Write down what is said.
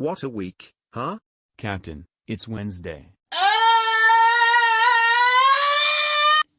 What a week, huh? Captain, it's Wednesday.